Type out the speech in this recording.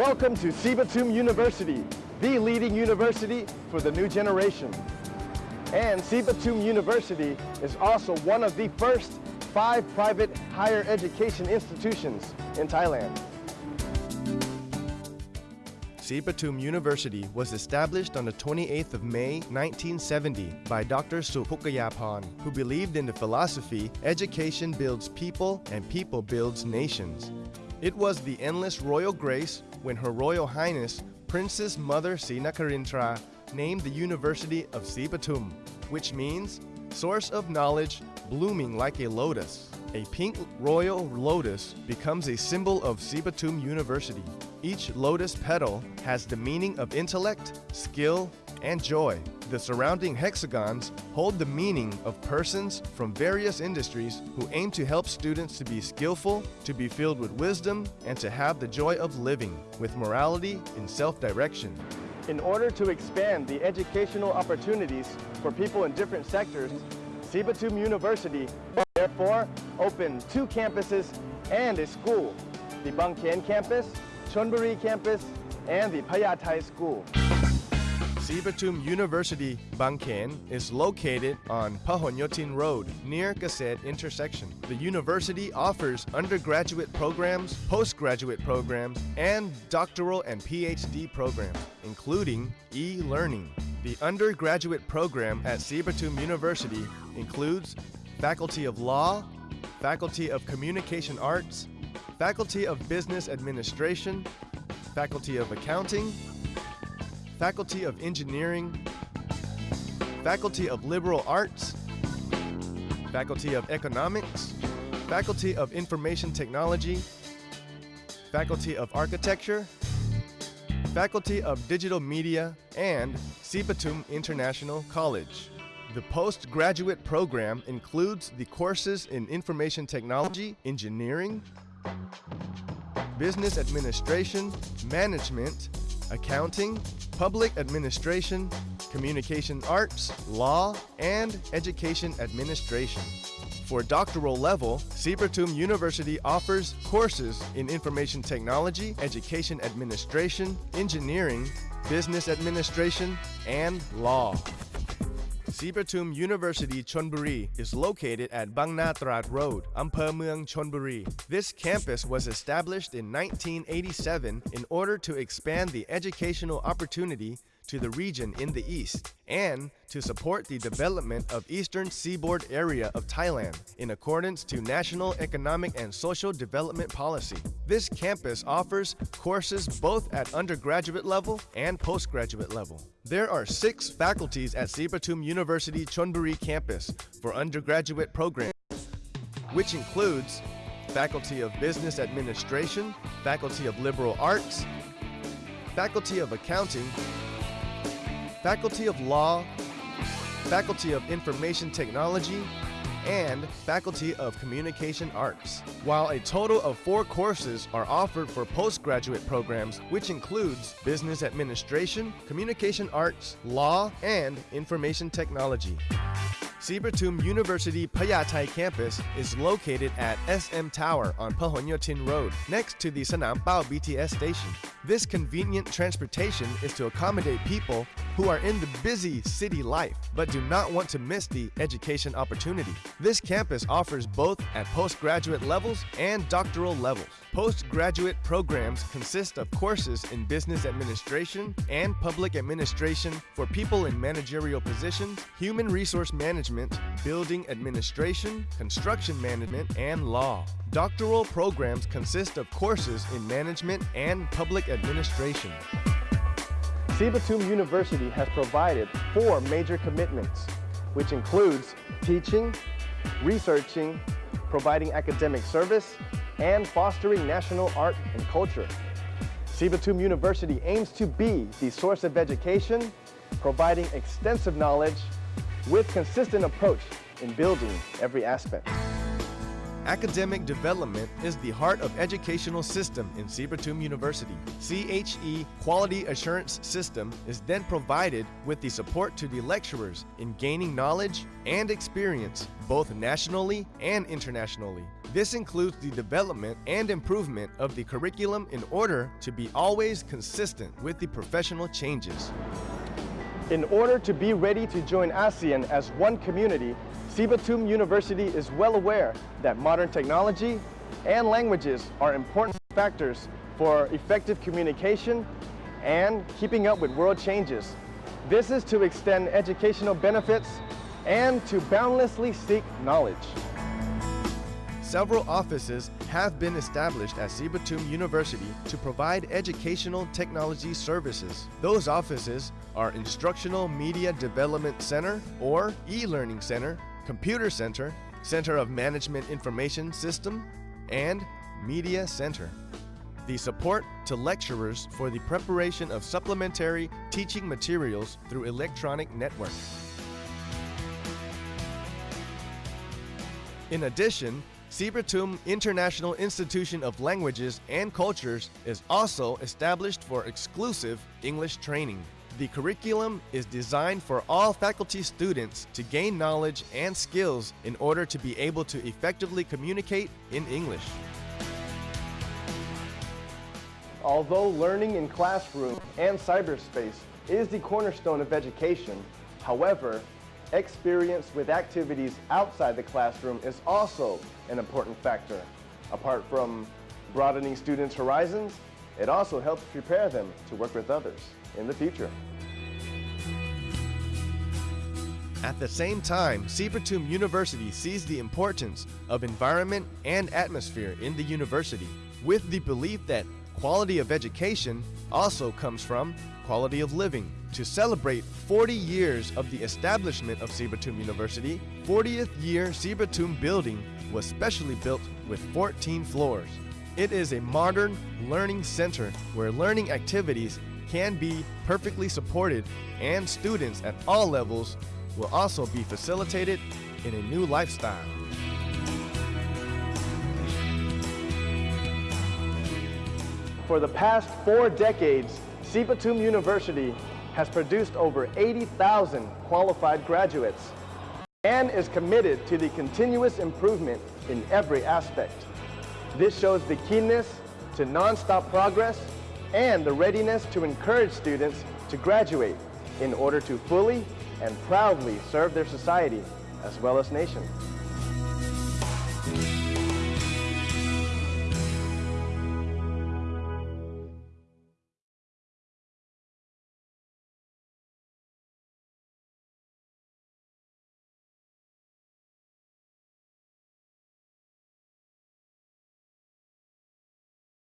Welcome to Sripatum University, the leading university for the new generation. And Sripatum University is also one of the first five private higher education institutions in Thailand. Sripatum University was established on the 28th of May 1970 by Dr. Sook Pookayaporn, who believed in the philosophy education builds people and people builds nations. It was the endless royal grace when Her Royal Highness Princess Mother Srinagarindra named the University of Sripatum, which means source of knowledge blooming like a lotus. A pink royal lotus becomes a symbol of Sripatum University. Each lotus petal has the meaning of intellect, skill, and joy. The surrounding hexagons hold the meaning of persons from various industries who aim to help students to be skillful, to be filled with wisdom, and to have the joy of living with morality and self-direction. In order to expand the educational opportunities for people in different sectors, Sripatum University therefore opened two campuses and a school, the Bangkhen campus, Chonburi campus, and the Payatai school. Sripatum University, Bangkhen is located on Pahonyotin Road near Gaset intersection. The university offers undergraduate programs, postgraduate programs, and doctoral and PhD programs, including e-learning. The undergraduate program at Sripatum University includes Faculty of Law, Faculty of Communication Arts, Faculty of Business Administration, Faculty of Accounting, Faculty of Engineering, Faculty of Liberal Arts, Faculty of Economics, Faculty of Information Technology, Faculty of Architecture, Faculty of Digital Media, and Sripatum International College. The postgraduate program includes the courses in Information Technology, Engineering, Business Administration, Management, Accounting, Public Administration, Communication Arts, Law, and Education Administration. For doctoral level, Sripatum University offers courses in Information Technology, Education Administration, Engineering, Business Administration, and Law. Sripatum University Chonburi is located at Bangna-Trad Road, Amphoe Mueang, Chonburi. This campus was established in 1987 in order to expand the educational opportunity to the region in the east and to support the development of eastern seaboard area of Thailand in accordance to national economic and social development policy. This campus offers courses both at undergraduate level and postgraduate level. There are six faculties at Sripatum University Chonburi campus for undergraduate programs, which includes Faculty of Business Administration, Faculty of Liberal Arts, Faculty of Accounting, Faculty of Law, Faculty of Information Technology, and Faculty of Communication Arts, while a total of four courses are offered for postgraduate programs, which includes Business Administration, Communication Arts, Law, and Information Technology. Sripatum University Payatai campus is located at SM Tower on Pahonyotin Road, next to the Sanam Pao BTS station. This convenient transportation is to accommodate people who are in the busy city life but do not want to miss the education opportunity. This campus offers both at postgraduate levels and doctoral levels. Postgraduate programs consist of courses in business administration and public administration for people in managerial positions, human resource management, building administration, construction management, and law. Doctoral programs consist of courses in management and public administration. Sripatum University has provided four major commitments, which includes teaching, researching, providing academic service, and fostering national art and culture. Sripatum University aims to be the source of education, providing extensive knowledge with consistent approach in building every aspect. Academic development is the heart of educational system in Sripatum University. CHE Quality Assurance System is then provided with the support to the lecturers in gaining knowledge and experience both nationally and internationally. This includes the development and improvement of the curriculum in order to be always consistent with the professional changes. In order to be ready to join ASEAN as one community, Sripatum University is well aware that modern technology and languages are important factors for effective communication and keeping up with world changes. This is to extend educational benefits and to boundlessly seek knowledge. Several offices have been established at Sripatum University to provide educational technology services. Those offices are Instructional Media Development Center or E-Learning Center, Computer Center, Center of Management Information System, and Media Center. The support to lecturers for the preparation of supplementary teaching materials through electronic network. In addition, Sripatum International Institution of Languages and Cultures is also established for exclusive English training. The curriculum is designed for all faculty students to gain knowledge and skills in order to be able to effectively communicate in English. Although learning in classroom and cyberspace is the cornerstone of education, however, experience with activities outside the classroom is also an important factor. Apart from broadening students' horizons, it also helps prepare them to work with others in the future. At the same time, Sripatum University sees the importance of environment and atmosphere in the university, with the belief that quality of education also comes from quality of living. To celebrate 40 years of the establishment of Sripatum University, 40th year Sripatum building was specially built with 14 floors. It is a modern learning center where learning activities can be perfectly supported and students at all levels will also be facilitated in a new lifestyle. For the past four decades, Sripatum University has produced over 80,000 qualified graduates and is committed to the continuous improvement in every aspect. This shows the keenness to non-stop progress and the readiness to encourage students to graduate in order to fully and proudly serve their society as well as nation.